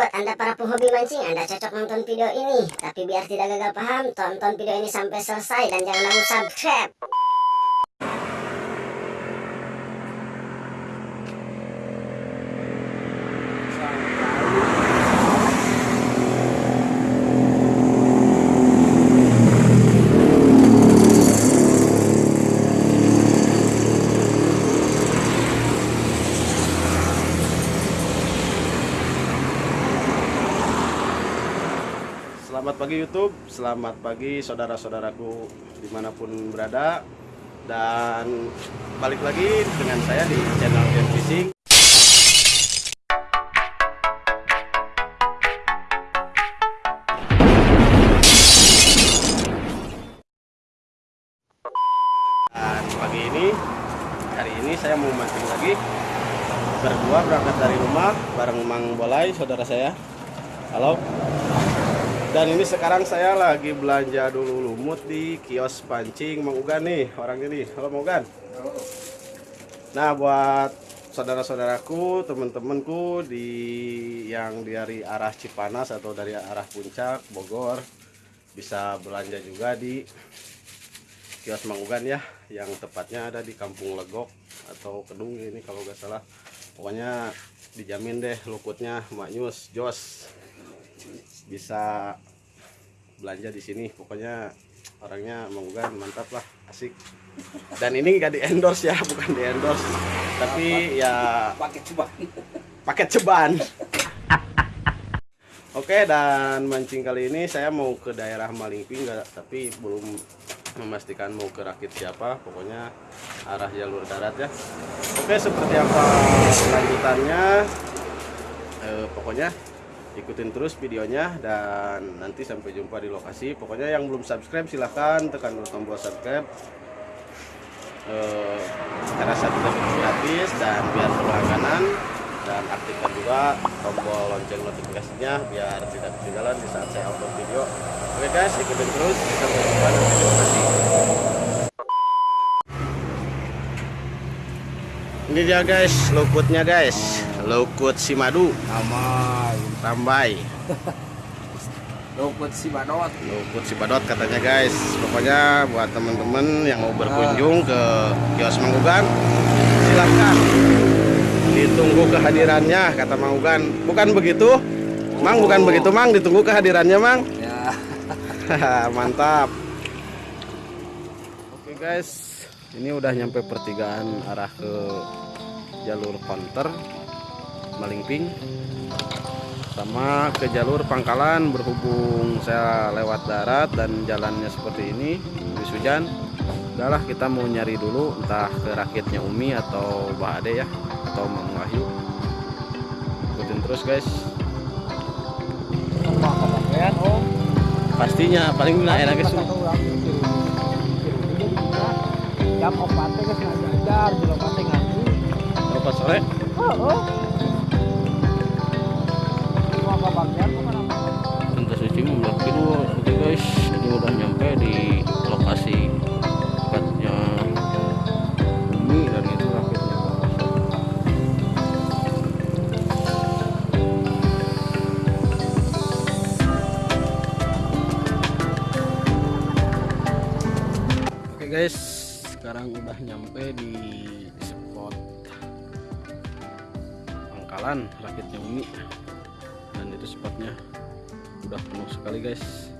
Buat anda para penghobi mancing Anda cocok nonton video ini. Tapi biar tidak gagal paham Tonton video ini sampai selesai Dan jangan lupa subscribe Selamat pagi YouTube, selamat pagi saudara-saudaraku di mana pun berada. Dan balik lagi dengan saya di channel Gen Fishing. Dan pagi ini, hari ini saya mau mancing lagi. Berdua berangkat dari rumah bareng Mang Bolai, saudara saya. Halo dan ini sekarang saya lagi belanja dulu lumut di kios pancing Mang Ugan nih orangnya nih. Halo Mang Ugan. Nah buat saudara-saudaraku, teman-temanku di yang dari arah Cipanas atau dari arah Puncak, Bogor bisa belanja juga di kios Mang Ugan ya, yang tepatnya ada di Kampung Legok atau Kedung ini kalau nggak salah. Pokoknya dijamin deh luputnya maknyus jos bisa belanja di sini. Pokoknya orangnya mengugan mantap lah asik. Dan ini nggak di endorse ya bukan di endorse tapi ya paket ceban paket ceban oke dan mancing kali ini saya mau ke daerah Malingping nggak tapi belum memastikan mau ke rakit siapa. Pokoknya arah jalur darat ya. Oke seperti apa lanjutannya? Eh, pokoknya ikutin terus videonya dan nanti sampai jumpa di lokasi. Pokoknya yang belum subscribe silahkan tekan tombol subscribe. Eh, karena subscribe gratis dan biar berlangganan dan aktifkan juga tombol lonceng notifikasinya biar tidak ketinggalan di saat saya upload video. Oke guys ikutin terus. Sampai jumpa di lokasi ini dia guys luputnya guys lukut si madu amai rambai luput si badot luput si badot katanya guys. Pokoknya buat temen-temen yang mau berkunjung ke kios Mangugan silahkan ditunggu kehadirannya kata Mangugan bukan begitu? Mang bukan begitu Mang. Ditunggu kehadirannya Mang. Ya. Mantap. Oke guys. Ini udah nyampe pertigaan arah ke jalur konter Malingping sama ke jalur Pangkalan berhubung saya lewat darat dan jalannya seperti ini habis hujan udahlah kita mau nyari dulu entah ke rakitnya Umi atau Mbak Ade ya atau Mang Wahyu. Ikutin terus guys. Oh pastinya paling enak enak guys jam opat teh geus ngajajar di opat teh ngaji Berapa sore? Heeh mau guys sekarang udah nyampe di spot pangkalan rakitnya Umi dan itu spotnya udah penuh sekali guys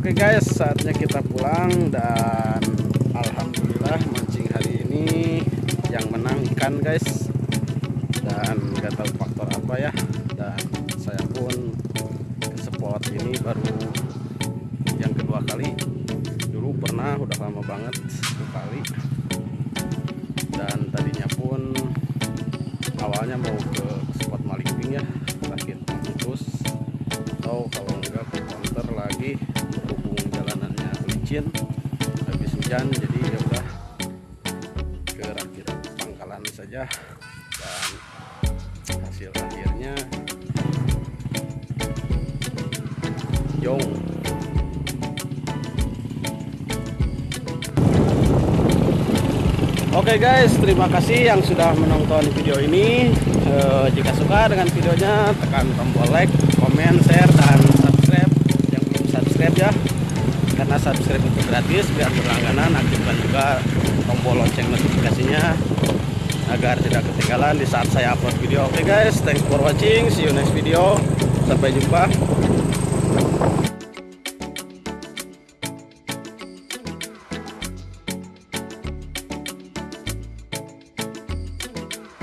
Oke guys, saatnya kita pulang dan alhamdulillah mancing hari ini yang menang ikan guys. Dan nggak tahu faktor apa ya. Dan saya pun ke spot ini baru yang kedua kali. Dulu pernah udah lama banget satu kali. Dan tadinya pun awalnya mau ke licin habis hujan jadi ya udah. Ke rakit pangkalan saja. Dan hasil akhirnya jong Oke guys, terima kasih yang sudah menonton video ini. Eh, jika suka dengan videonya, tekan tombol like, komen, share, dan subscribe. Yang belum subscribe ya, karena subscribe itu gratis, biar berlangganan. Aktifkan juga tombol lonceng notifikasinya agar tidak ketinggalan di saat saya upload video. Oke guys, thanks for watching. See you next video. Sampai jumpa.